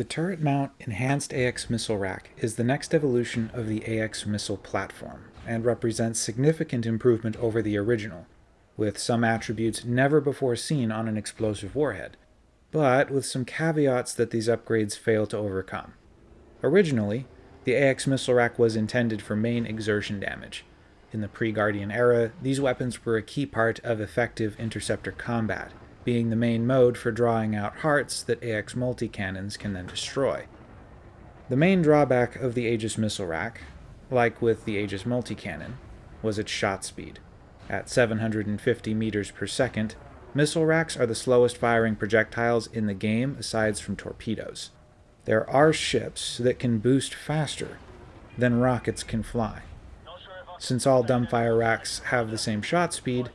The turret mount Enhanced AX Missile Rack is the next evolution of the AX missile platform and represents significant improvement over the original, with some attributes never before seen on an explosive warhead, but with some caveats that these upgrades fail to overcome. Originally, the AX missile rack was intended for main exertion damage. In the pre-Guardian era, these weapons were a key part of effective interceptor combat, being the main mode for drawing out hearts that AX multi-cannons can then destroy. The main drawback of the Aegis missile rack, like with the Aegis multi-cannon, was its shot speed. At 750 meters per second, missile racks are the slowest firing projectiles in the game aside from torpedoes. There are ships that can boost faster than rockets can fly. Since all dumbfire racks have the same shot speed,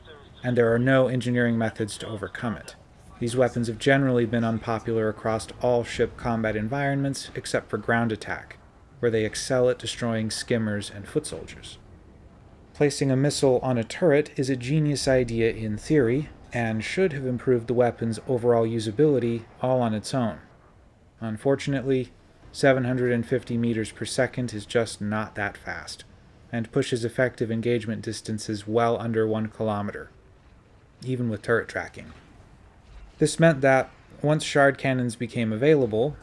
and there are no engineering methods to overcome it. These weapons have generally been unpopular across all ship combat environments except for ground attack, where they excel at destroying skimmers and foot soldiers. Placing a missile on a turret is a genius idea in theory, and should have improved the weapon's overall usability all on its own. Unfortunately, 750 meters per second is just not that fast, and pushes effective engagement distances well under 1 kilometer even with turret tracking. This meant that once shard cannons became available,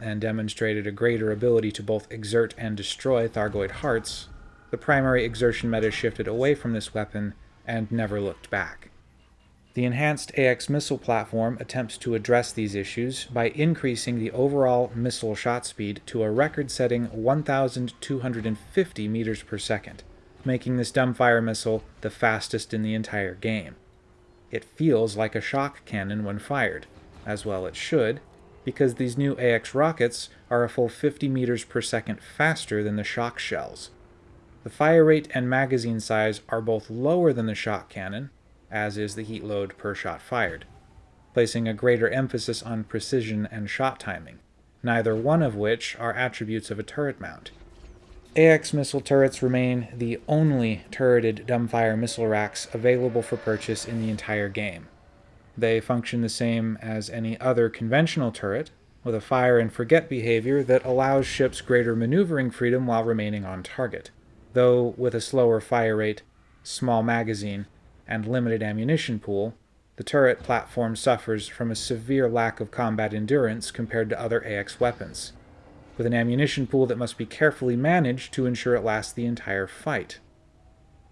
and demonstrated a greater ability to both exert and destroy Thargoid hearts, the primary exertion meta shifted away from this weapon and never looked back. The enhanced AX missile platform attempts to address these issues by increasing the overall missile shot speed to a record-setting 1,250 meters per second, making this dumbfire missile the fastest in the entire game. It feels like a shock cannon when fired, as well it should, because these new AX rockets are a full 50 meters per second faster than the shock shells. The fire rate and magazine size are both lower than the shock cannon, as is the heat load per shot fired, placing a greater emphasis on precision and shot timing, neither one of which are attributes of a turret mount. AX missile turrets remain the only turreted dumbfire missile racks available for purchase in the entire game. They function the same as any other conventional turret, with a fire and forget behavior that allows ships greater maneuvering freedom while remaining on target, though with a slower fire rate, small magazine, and limited ammunition pool, the turret platform suffers from a severe lack of combat endurance compared to other AX weapons with an ammunition pool that must be carefully managed to ensure it lasts the entire fight.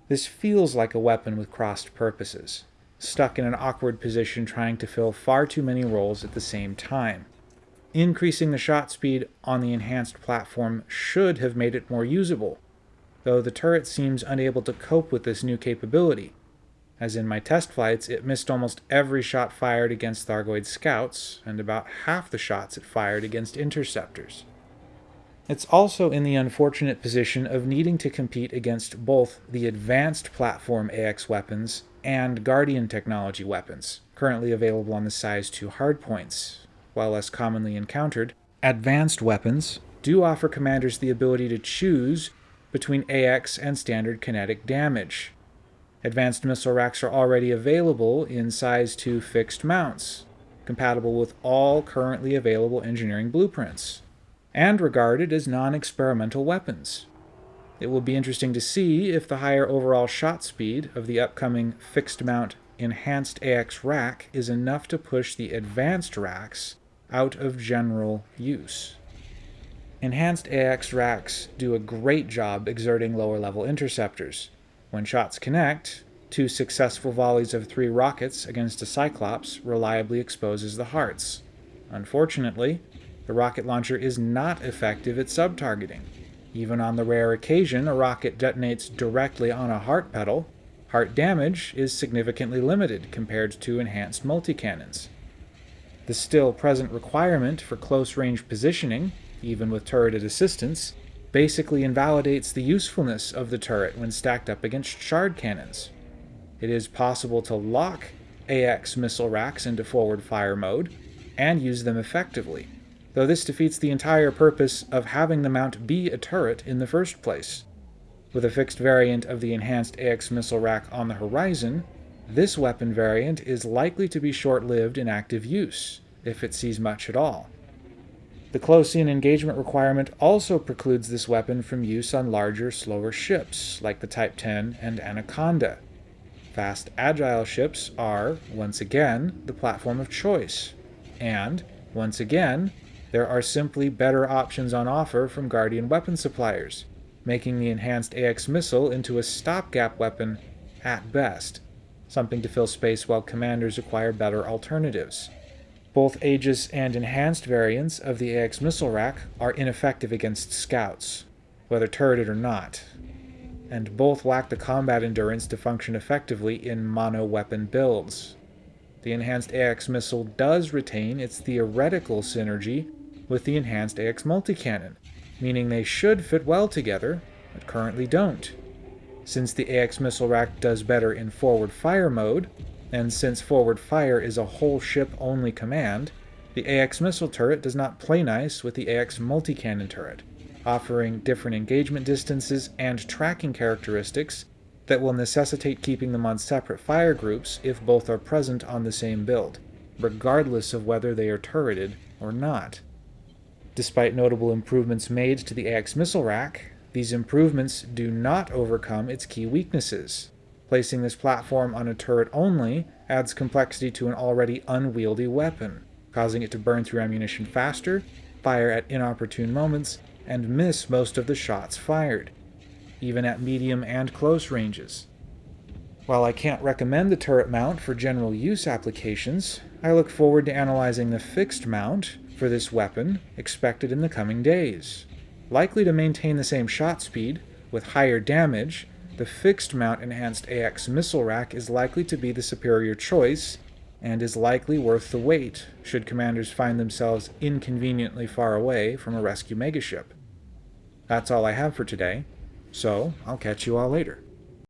This feels like a weapon with crossed purposes, stuck in an awkward position trying to fill far too many roles at the same time. Increasing the shot speed on the enhanced platform should have made it more usable, though the turret seems unable to cope with this new capability. As in my test flights, it missed almost every shot fired against Thargoid scouts, and about half the shots it fired against interceptors. It's also in the unfortunate position of needing to compete against both the advanced platform AX weapons and Guardian technology weapons, currently available on the Size 2 hardpoints. While less commonly encountered, advanced weapons do offer commanders the ability to choose between AX and standard kinetic damage. Advanced missile racks are already available in Size 2 fixed mounts, compatible with all currently available engineering blueprints and regarded as non-experimental weapons. It will be interesting to see if the higher overall shot speed of the upcoming fixed mount enhanced AX rack is enough to push the advanced racks out of general use. Enhanced AX racks do a great job exerting lower level interceptors. When shots connect, two successful volleys of three rockets against a Cyclops reliably exposes the hearts. Unfortunately, the rocket launcher is not effective at sub-targeting. Even on the rare occasion a rocket detonates directly on a heart petal, heart damage is significantly limited compared to enhanced multi-cannons. The still present requirement for close-range positioning, even with turreted assistance, basically invalidates the usefulness of the turret when stacked up against shard cannons. It is possible to lock AX missile racks into forward fire mode and use them effectively, though this defeats the entire purpose of having the mount be a turret in the first place. With a fixed variant of the enhanced AX missile rack on the horizon, this weapon variant is likely to be short-lived in active use, if it sees much at all. The close-in engagement requirement also precludes this weapon from use on larger, slower ships, like the Type 10 and Anaconda. Fast, agile ships are, once again, the platform of choice. And, once again, there are simply better options on offer from Guardian weapon suppliers, making the enhanced AX missile into a stopgap weapon at best, something to fill space while commanders acquire better alternatives. Both Aegis and enhanced variants of the AX missile rack are ineffective against scouts, whether turreted or not, and both lack the combat endurance to function effectively in mono-weapon builds. The enhanced AX missile does retain its theoretical synergy with the enhanced AX multi-cannon, meaning they should fit well together, but currently don't. Since the AX missile rack does better in forward fire mode, and since forward fire is a whole ship only command, the AX missile turret does not play nice with the AX multi-cannon turret, offering different engagement distances and tracking characteristics that will necessitate keeping them on separate fire groups if both are present on the same build, regardless of whether they are turreted or not. Despite notable improvements made to the AX missile rack, these improvements do not overcome its key weaknesses, Placing this platform on a turret only adds complexity to an already unwieldy weapon, causing it to burn through ammunition faster, fire at inopportune moments, and miss most of the shots fired, even at medium and close ranges. While I can't recommend the turret mount for general use applications, I look forward to analyzing the fixed mount for this weapon expected in the coming days. Likely to maintain the same shot speed, with higher damage, the fixed mount enhanced AX missile rack is likely to be the superior choice and is likely worth the wait should commanders find themselves inconveniently far away from a rescue megaship. That's all I have for today, so I'll catch you all later.